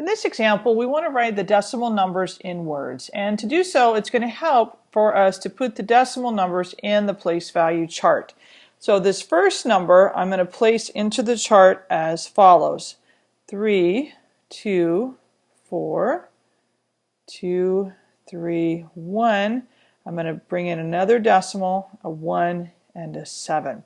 In this example, we want to write the decimal numbers in words. And to do so, it's going to help for us to put the decimal numbers in the place value chart. So this first number I'm going to place into the chart as follows. 3, 2, 4, 2, 3, 1. I'm going to bring in another decimal, a 1 and a 7.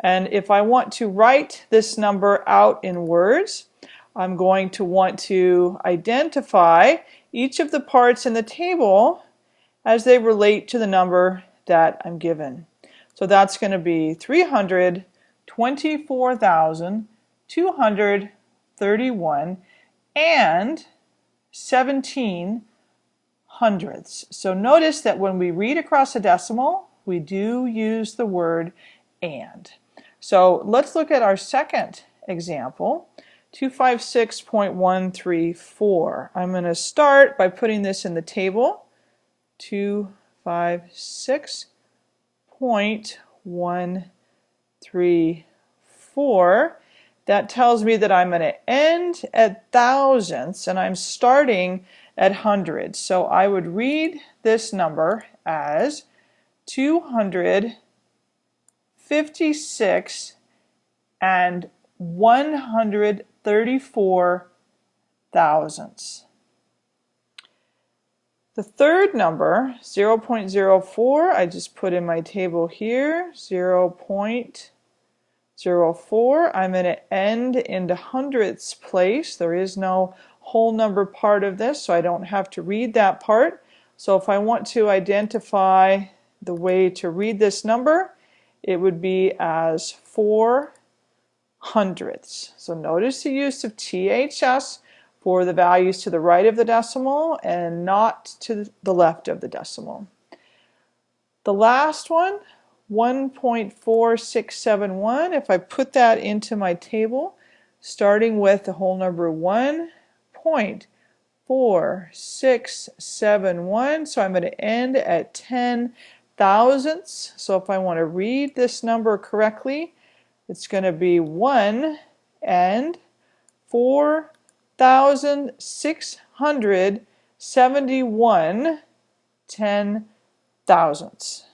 And if I want to write this number out in words, I'm going to want to identify each of the parts in the table as they relate to the number that I'm given. So that's going to be 324,231 and 17 hundredths. So notice that when we read across a decimal, we do use the word and. So let's look at our second example. 256.134. I'm going to start by putting this in the table. 256.134. That tells me that I'm going to end at thousandths and I'm starting at hundreds. So I would read this number as 256 and 100 34 thousandths. The third number, 0 0.04, I just put in my table here, 0 0.04. I'm going to end in the hundredths place. There is no whole number part of this, so I don't have to read that part. So if I want to identify the way to read this number, it would be as 4 hundredths. So notice the use of THS for the values to the right of the decimal and not to the left of the decimal. The last one, 1.4671, if I put that into my table, starting with the whole number 1.4671, so I'm going to end at 10 thousandths. So if I want to read this number correctly, it's going to be 1 and 4,671 ten thousandths.